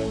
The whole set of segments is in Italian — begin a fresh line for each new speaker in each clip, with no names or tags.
È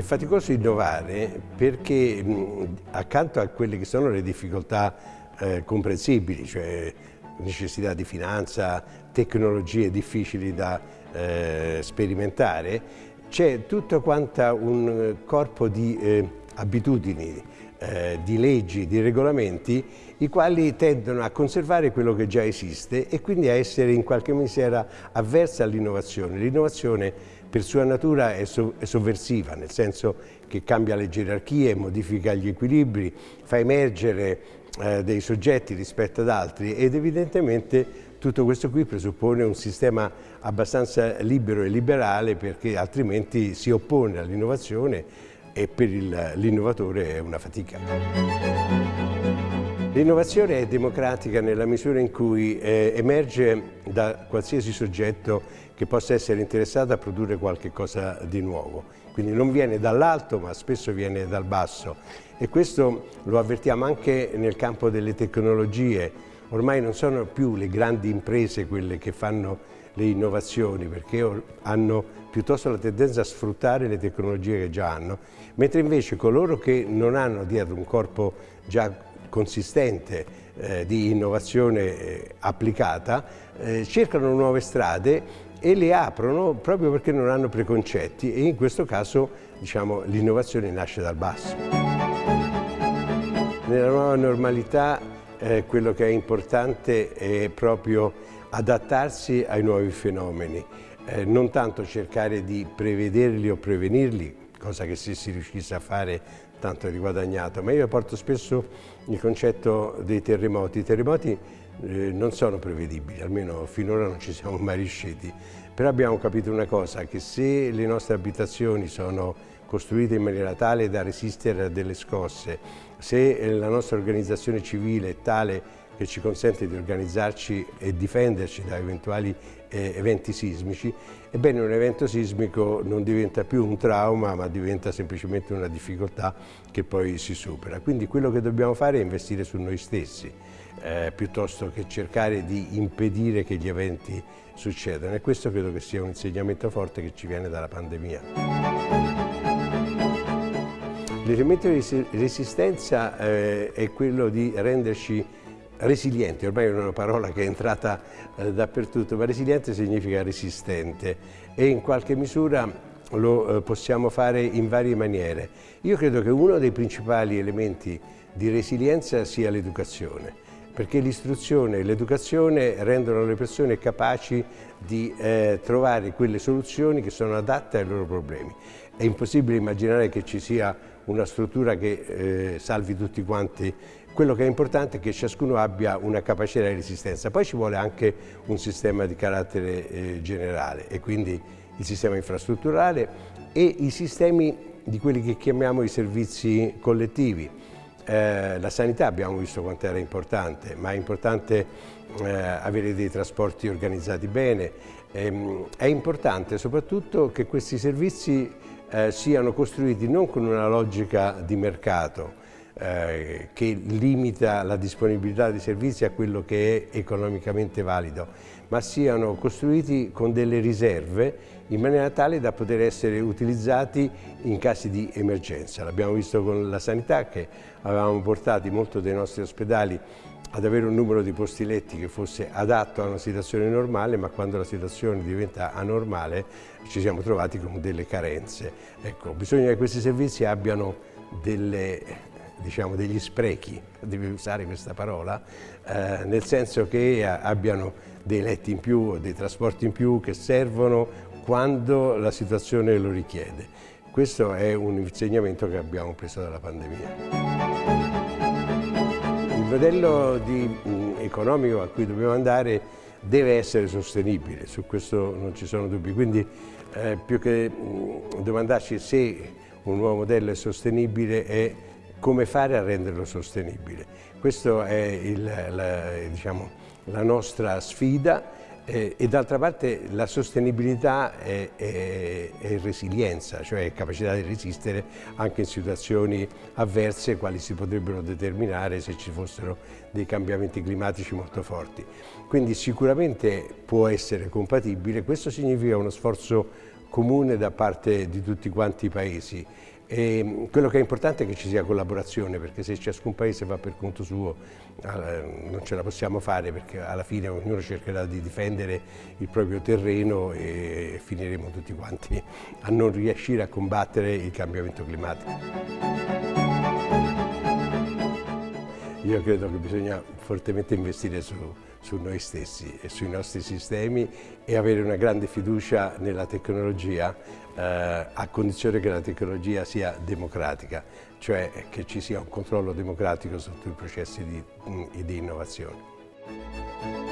faticoso innovare perché mh, accanto a quelle che sono le difficoltà eh, comprensibili, cioè necessità di finanza, tecnologie difficili da eh, sperimentare, c'è tutto quanto un corpo di eh, abitudini, eh, di leggi, di regolamenti, i quali tendono a conservare quello che già esiste e quindi a essere in qualche misura avversa all'innovazione. L'innovazione per sua natura è, so è, sovversiva, nel senso che cambia le gerarchie, modifica gli equilibri, fa emergere eh, dei soggetti rispetto ad altri ed evidentemente tutto questo qui presuppone un sistema abbastanza libero e liberale perché altrimenti si oppone all'innovazione e per l'innovatore è una fatica. L'innovazione è democratica nella misura in cui eh, emerge da qualsiasi soggetto che possa essere interessato a produrre qualche cosa di nuovo. Quindi non viene dall'alto ma spesso viene dal basso e questo lo avvertiamo anche nel campo delle tecnologie. Ormai non sono più le grandi imprese quelle che fanno le innovazioni perché hanno piuttosto la tendenza a sfruttare le tecnologie che già hanno, mentre invece coloro che non hanno dietro un corpo già consistente eh, di innovazione eh, applicata eh, cercano nuove strade e le aprono proprio perché non hanno preconcetti e in questo caso diciamo, l'innovazione nasce dal basso. Nella nuova normalità eh, quello che è importante è proprio adattarsi ai nuovi fenomeni, eh, non tanto cercare di prevederli o prevenirli, cosa che se si riuscisse a fare tanto di guadagnato, ma io porto spesso il concetto dei terremoti. I terremoti eh, non sono prevedibili, almeno finora non ci siamo mai riusciti, però abbiamo capito una cosa, che se le nostre abitazioni sono costruite in maniera tale da resistere a delle scosse, se la nostra organizzazione civile è tale che ci consente di organizzarci e difenderci da eventuali eh, eventi sismici, ebbene un evento sismico non diventa più un trauma ma diventa semplicemente una difficoltà che poi si supera. Quindi quello che dobbiamo fare è investire su noi stessi eh, piuttosto che cercare di impedire che gli eventi succedano e questo credo che sia un insegnamento forte che ci viene dalla pandemia. L'elemento di resistenza eh, è quello di renderci resilienti, ormai è una parola che è entrata eh, dappertutto, ma resiliente significa resistente e in qualche misura lo eh, possiamo fare in varie maniere. Io credo che uno dei principali elementi di resilienza sia l'educazione perché l'istruzione e l'educazione rendono le persone capaci di eh, trovare quelle soluzioni che sono adatte ai loro problemi. È impossibile immaginare che ci sia una struttura che eh, salvi tutti quanti. Quello che è importante è che ciascuno abbia una capacità di resistenza. Poi ci vuole anche un sistema di carattere eh, generale e quindi il sistema infrastrutturale e i sistemi di quelli che chiamiamo i servizi collettivi eh, la sanità abbiamo visto quanto era importante, ma è importante eh, avere dei trasporti organizzati bene, ehm, è importante soprattutto che questi servizi eh, siano costruiti non con una logica di mercato, eh, che limita la disponibilità di servizi a quello che è economicamente valido, ma siano costruiti con delle riserve in maniera tale da poter essere utilizzati in casi di emergenza. L'abbiamo visto con la sanità che avevamo portato molti dei nostri ospedali ad avere un numero di posti letti che fosse adatto a una situazione normale, ma quando la situazione diventa anormale ci siamo trovati con delle carenze. Ecco, bisogna che questi servizi abbiano delle, diciamo, degli sprechi, devi usare questa parola, eh, nel senso che abbiano dei letti in più, dei trasporti in più che servono quando la situazione lo richiede. Questo è un insegnamento che abbiamo preso dalla pandemia. Il modello di, mh, economico a cui dobbiamo andare deve essere sostenibile, su questo non ci sono dubbi, quindi eh, più che mh, domandarci se un nuovo modello è sostenibile è come fare a renderlo sostenibile. Questa è il, la, diciamo, la nostra sfida Eh, e d'altra parte la sostenibilità è, è, è, resilienza, cioè capacità di resistere anche in situazioni avverse quali si potrebbero determinare se ci fossero dei cambiamenti climatici molto forti. Quindi sicuramente può essere compatibile, questo significa uno sforzo comune da parte di tutti quanti i paesi e quello che è importante è che ci sia collaborazione perché se ciascun paese va per conto suo non ce la possiamo fare perché alla fine ognuno cercherà di difendere il proprio terreno e finiremo tutti quanti a non riuscire a combattere il cambiamento climatico. Io credo che bisogna fortemente investire su, su noi stessi e sui nostri sistemi e avere una grande fiducia nella tecnologia eh, a condizione che la tecnologia sia democratica, cioè che ci sia un controllo democratico su tutti i processi di, di innovazione.